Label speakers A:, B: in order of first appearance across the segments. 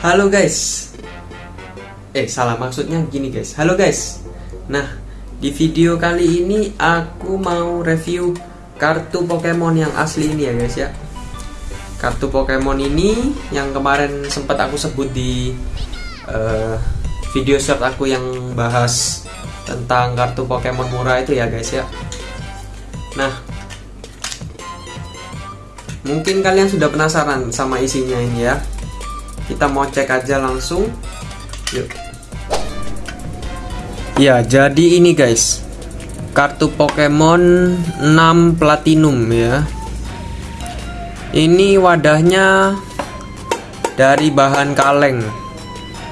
A: Halo guys. Eh salah maksudnya gini guys. Halo guys. Nah di video kali ini aku mau review kartu Pokemon yang asli ini ya guys ya. Kartu Pokemon ini yang kemarin sempat aku sebut di uh, video short aku yang bahas tentang kartu Pokemon murah itu ya guys ya. Nah mungkin kalian sudah penasaran sama isinya ini ya kita mau cek aja langsung. Yuk. Ya jadi ini guys. Kartu Pokemon 6 Platinum ya. Ini wadahnya dari bahan kaleng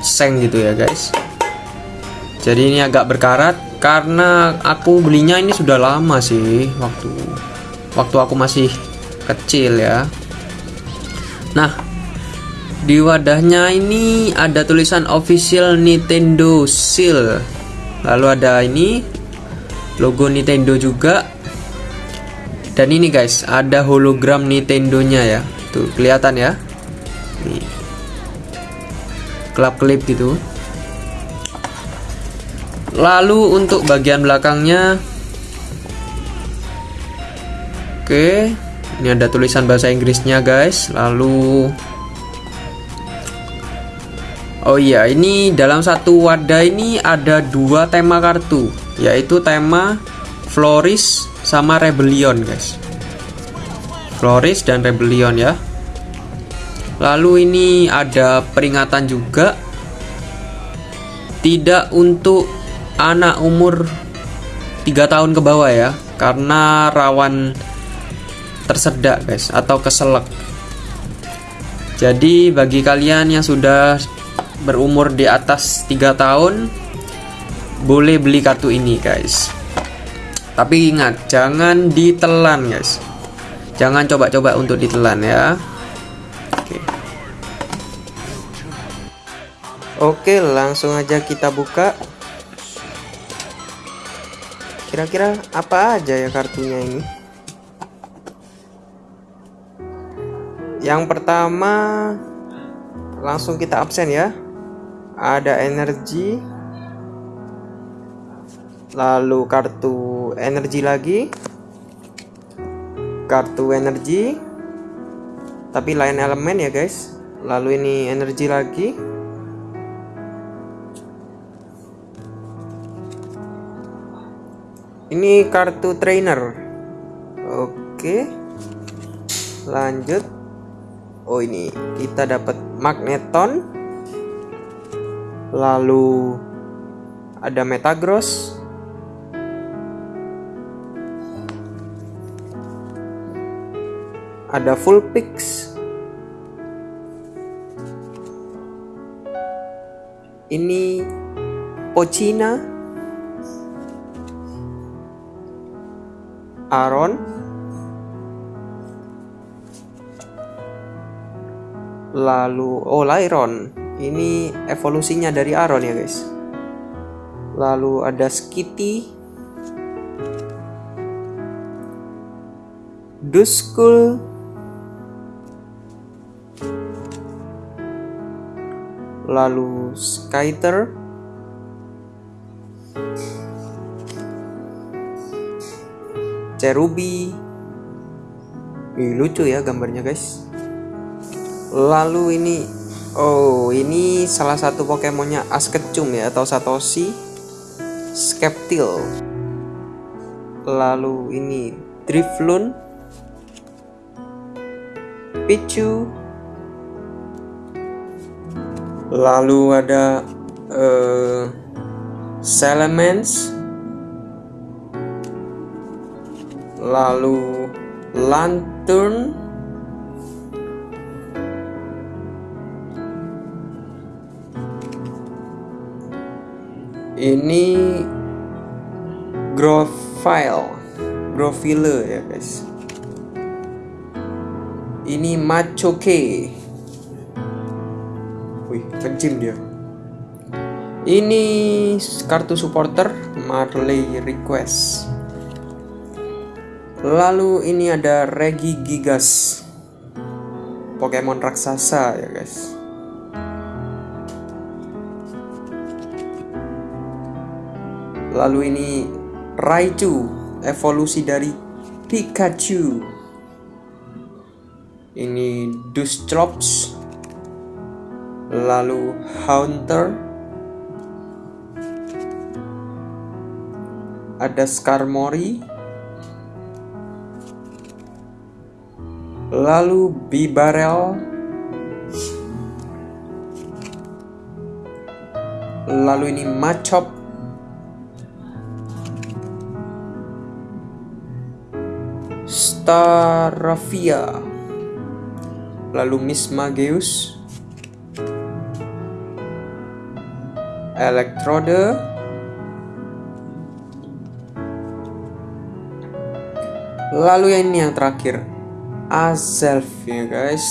A: seng gitu ya guys. Jadi ini agak berkarat karena aku belinya ini sudah lama sih waktu waktu aku masih kecil ya. Nah di wadahnya ini ada tulisan official Nintendo Seal. Lalu ada ini logo Nintendo juga. Dan ini guys ada hologram Nintendo nya ya. Tuh kelihatan ya. Nih. Klip gitu. Lalu untuk bagian belakangnya. Oke ini ada tulisan bahasa Inggrisnya guys. Lalu Oh iya, ini dalam satu wadah ini ada dua tema kartu, yaitu tema Floris sama Rebellion, guys. Floris dan Rebellion ya. Lalu ini ada peringatan juga tidak untuk anak umur 3 tahun ke bawah ya, karena rawan tersedak, guys, atau keselak. Jadi bagi kalian yang sudah berumur di atas 3 tahun boleh beli kartu ini guys. Tapi ingat jangan ditelan guys. Jangan coba-coba untuk ditelan ya. Oke. Oke langsung aja kita buka. Kira-kira apa aja ya kartunya ini? Yang pertama langsung kita absen ya ada energi. Lalu kartu energi lagi. Kartu energi. Tapi lain elemen ya guys. Lalu ini energi lagi. Ini kartu trainer. Oke. Lanjut. Oh ini kita dapat magneton lalu ada Metagross. Ada Full Pix ini Pochina. Aaron lalu oh Lyron ini evolusinya dari Aron ya guys. Lalu ada Skitty. Duskull lalu Skyter Cherubi. Ih, lucu ya gambarnya guys. Lalu ini Oh, ini salah satu Pokemonnya Askecum ya atau Satoshi Skeptil. Lalu ini Drifloon, Pichu. Lalu ada uh, Salamence. Lalu Lantern ini Grofile Grofile ya guys. Ini Machoke wih kencim dia. Ini kartu supporter Marley Request. Lalu ini ada Regi Gigas. Pokemon raksasa ya guys lalu ini Raichu evolusi dari Pikachu. Ini Dustrops lalu Haunter ada Skarmory. Lalu Bibarel. Lalu ini Machop Staravia lalu Mismageus Elektrode lalu yang ini yang terakhir. Azelf ya guys.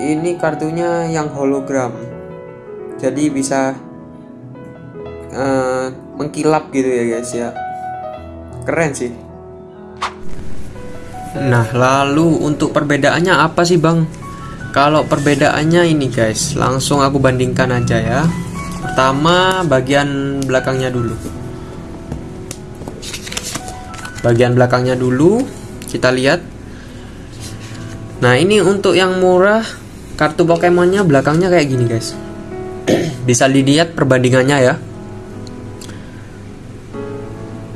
A: Ini kartunya yang hologram. Jadi bisa uh, mengkilap gitu ya guys ya. Keren sih nah lalu untuk perbedaannya apa sih bang kalau perbedaannya ini guys langsung aku bandingkan aja ya pertama bagian belakangnya dulu bagian belakangnya dulu kita lihat Nah ini untuk yang murah kartu Pokemonnya belakangnya kayak gini guys. Bisa dilihat perbandingannya ya.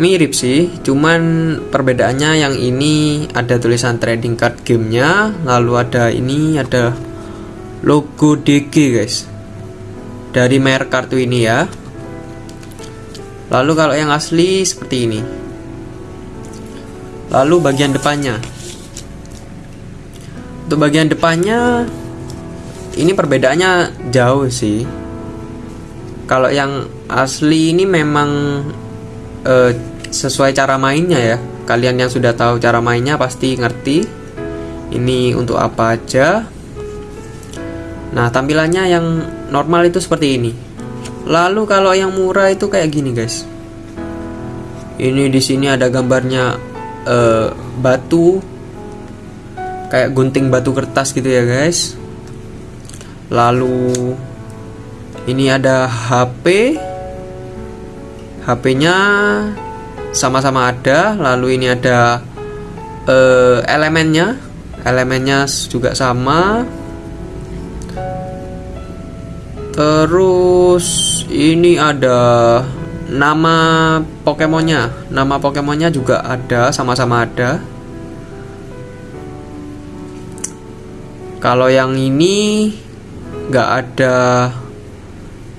A: Mirip sih, cuman perbedaannya yang ini ada tulisan trading card gamenya, lalu ada ini ada logo DG guys. Dari merek kartu ini ya. Lalu kalau yang asli seperti ini. Lalu bagian depannya untuk bagian depannya ini perbedaannya jauh sih kalau yang asli ini memang uh, sesuai cara mainnya ya. Kalian yang sudah tahu cara mainnya pasti ngerti ini untuk apa aja. Nah tampilannya yang normal itu seperti ini. Lalu kalau yang murah itu kayak gini guys. Ini di sini ada gambarnya uh, batu kayak gunting batu kertas gitu ya guys. Lalu ini ada HP HP nya sama-sama ada lalu ini ada uh, elemennya. Elemennya juga sama. Terus ini ada nama Pokemonnya. Nama Pokemonnya juga ada sama-sama ada. Kalau yang ini nggak ada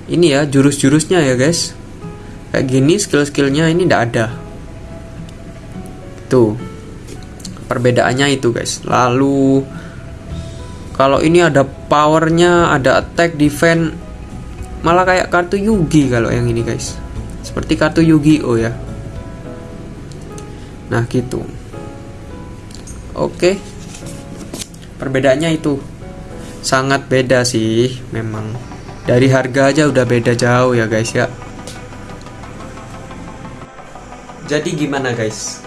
A: ini ya jurus-jurusnya ya guys kayak gini skill-skillnya ini nggak ada. Tuh. Perbedaannya itu guys. Lalu kalau ini ada powernya ada attack defense malah kayak kartu Yugi kalau yang ini guys. Seperti kartu Yugi-Oh ya. Nah gitu. Oke. Perbedaannya itu. Sangat beda sih memang. Dari harga aja udah beda jauh ya guys ya jadi gimana guys?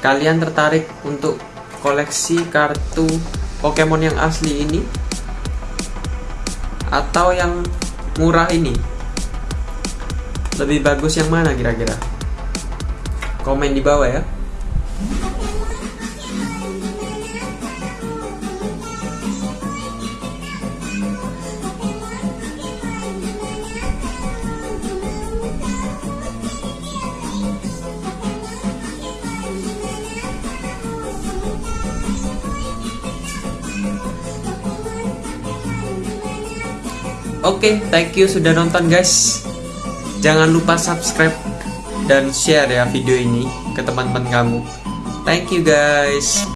A: Kalian tertarik untuk koleksi kartu Pokemon yang asli ini? Atau yang murah ini? Lebih bagus yang mana kira-kira? Komen di bawah ya Oke, okay, thank you sudah nonton guys. Jangan lupa subscribe dan share ya video ini ke teman-teman kamu. Thank you guys.